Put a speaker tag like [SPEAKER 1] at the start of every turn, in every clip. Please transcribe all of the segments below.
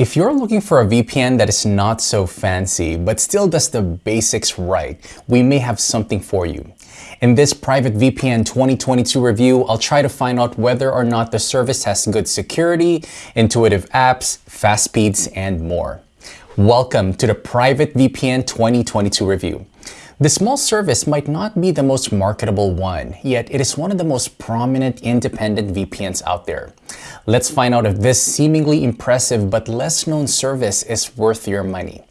[SPEAKER 1] If you're looking for a VPN that is not so fancy, but still does the basics right, we may have something for you. In this private VPN 2022 review, I'll try to find out whether or not the service has good security, intuitive apps, fast speeds, and more. Welcome to the private VPN 2022 review. The small service might not be the most marketable one, yet it is one of the most prominent independent VPNs out there. Let's find out if this seemingly impressive but less known service is worth your money.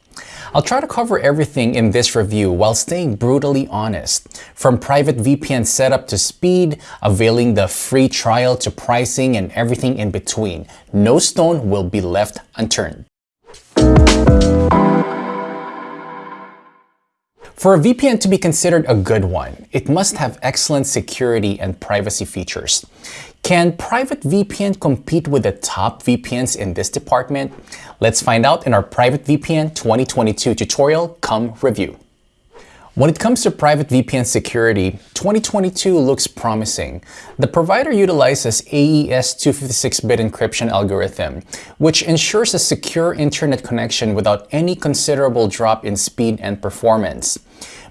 [SPEAKER 1] I'll try to cover everything in this review while staying brutally honest. From private VPN setup to speed, availing the free trial to pricing and everything in between. No stone will be left unturned. For a VPN to be considered a good one, it must have excellent security and privacy features. Can private VPN compete with the top VPNs in this department? Let's find out in our Private VPN 2022 tutorial come review. When it comes to private VPN security, 2022 looks promising. The provider utilizes AES 256-bit encryption algorithm, which ensures a secure internet connection without any considerable drop in speed and performance.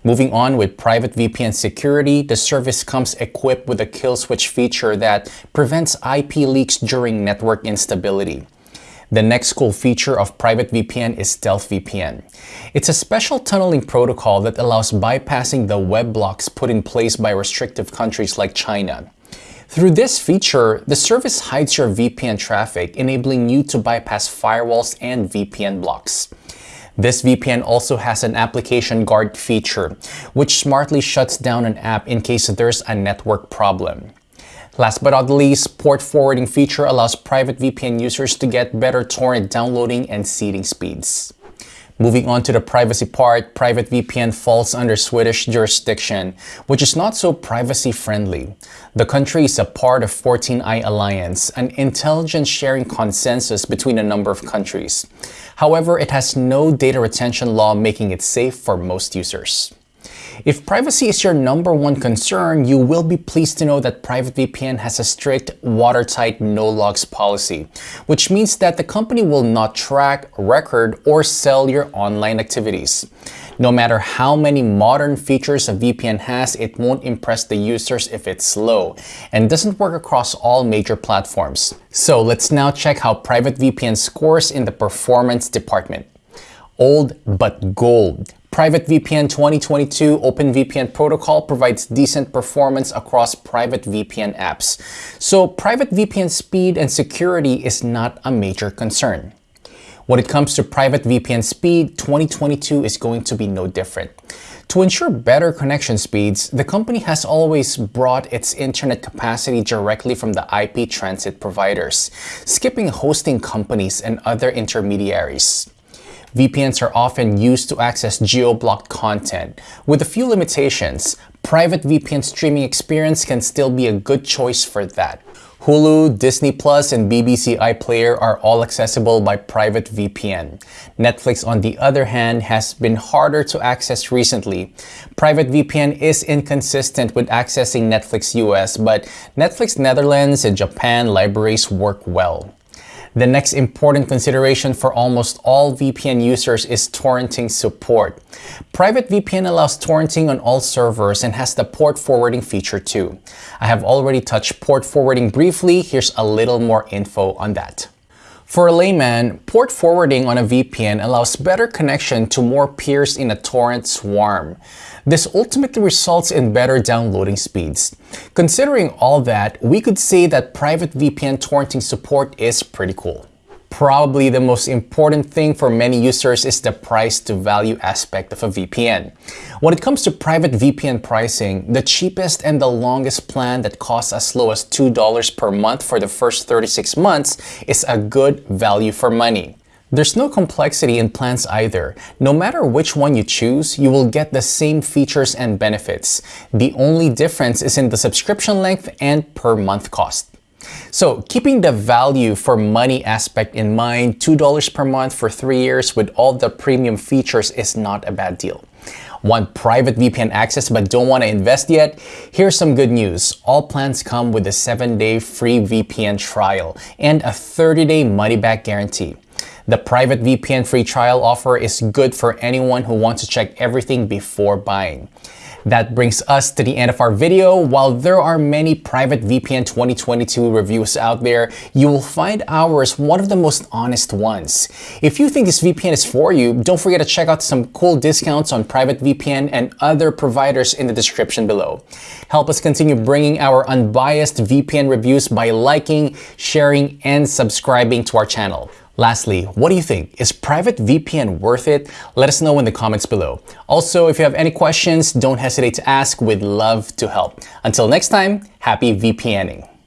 [SPEAKER 1] Moving on with private VPN security, the service comes equipped with a kill switch feature that prevents IP leaks during network instability. The next cool feature of private VPN is Stealth VPN. It's a special tunneling protocol that allows bypassing the web blocks put in place by restrictive countries like China. Through this feature, the service hides your VPN traffic, enabling you to bypass firewalls and VPN blocks. This VPN also has an application guard feature, which smartly shuts down an app in case there's a network problem. Last but not least, port forwarding feature allows private VPN users to get better torrent downloading and seeding speeds. Moving on to the privacy part, private VPN falls under Swedish jurisdiction, which is not so privacy friendly. The country is a part of 14 Eyes Alliance, an intelligence sharing consensus between a number of countries. However, it has no data retention law making it safe for most users. If privacy is your number one concern, you will be pleased to know that PrivateVPN has a strict watertight no logs policy, which means that the company will not track, record, or sell your online activities. No matter how many modern features a VPN has, it won't impress the users if it's slow and doesn't work across all major platforms. So let's now check how PrivateVPN scores in the performance department. Old but gold. Private VPN 2022 OpenVPN protocol provides decent performance across private VPN apps. So private VPN speed and security is not a major concern. When it comes to private VPN speed, 2022 is going to be no different. To ensure better connection speeds, the company has always brought its internet capacity directly from the IP transit providers, skipping hosting companies and other intermediaries. VPNs are often used to access geo-blocked content. With a few limitations, private VPN streaming experience can still be a good choice for that. Hulu, Disney Plus, and BBC iPlayer are all accessible by private VPN. Netflix, on the other hand, has been harder to access recently. Private VPN is inconsistent with accessing Netflix US, but Netflix Netherlands and Japan libraries work well. The next important consideration for almost all VPN users is torrenting support. Private VPN allows torrenting on all servers and has the port forwarding feature too. I have already touched port forwarding briefly, here's a little more info on that. For a layman, port forwarding on a VPN allows better connection to more peers in a torrent swarm. This ultimately results in better downloading speeds. Considering all that, we could say that private VPN torrenting support is pretty cool. Probably the most important thing for many users is the price to value aspect of a VPN. When it comes to private VPN pricing, the cheapest and the longest plan that costs as low as $2 per month for the first 36 months is a good value for money. There's no complexity in plans either. No matter which one you choose, you will get the same features and benefits. The only difference is in the subscription length and per month cost. So keeping the value for money aspect in mind, $2 per month for three years with all the premium features is not a bad deal. Want private VPN access but don't want to invest yet? Here's some good news. All plans come with a 7-day free VPN trial and a 30-day money-back guarantee. The private VPN free trial offer is good for anyone who wants to check everything before buying. That brings us to the end of our video. While there are many private VPN 2022 reviews out there, you will find ours one of the most honest ones. If you think this VPN is for you, don't forget to check out some cool discounts on private VPN and other providers in the description below. Help us continue bringing our unbiased VPN reviews by liking, sharing, and subscribing to our channel. Lastly, what do you think? Is private VPN worth it? Let us know in the comments below. Also, if you have any questions, don't hesitate to ask. We'd love to help. Until next time, happy VPNing.